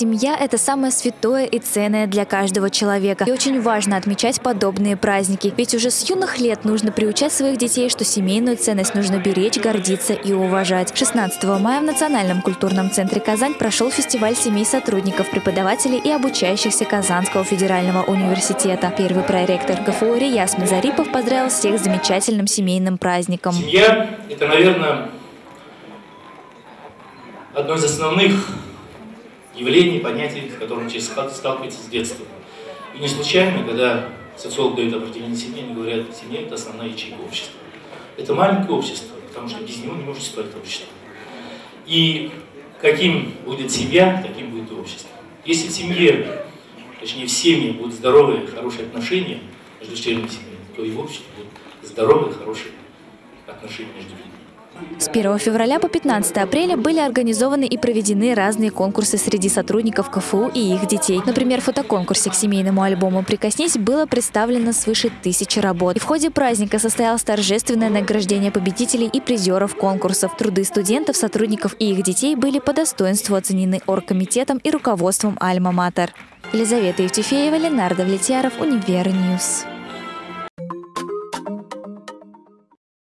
Семья – это самое святое и ценное для каждого человека. И очень важно отмечать подобные праздники. Ведь уже с юных лет нужно приучать своих детей, что семейную ценность нужно беречь, гордиться и уважать. 16 мая в Национальном культурном центре «Казань» прошел фестиваль семей сотрудников, преподавателей и обучающихся Казанского федерального университета. Первый проректор КФУ Рияс Мазарипов поздравил всех с замечательным семейным праздником. Семья – это, наверное, одно из основных явлений, понятий, с которым человек сталкивается с детства. И не случайно, когда социолог дает определение семьи, они говорят, семья – это основная ячейка общества. Это маленькое общество, потому что без него не может существовать общество. И каким будет семья, таким будет и общество. Если в семье, точнее в семье будут здоровые, хорошие отношения между членами семьи, то и в обществе будут здоровые, хорошие отношения между людьми. С 1 февраля по 15 апреля были организованы и проведены разные конкурсы среди сотрудников КФУ и их детей. Например, в фотоконкурсе к семейному альбому «Прикоснись» было представлено свыше тысячи работ. И в ходе праздника состоялось торжественное награждение победителей и призеров конкурсов. Труды студентов, сотрудников и их детей были по достоинству оценены оргкомитетом и руководством «Альма-Матер». Елизавета Евтефеева, Ленар Давлетьяров, Univer News.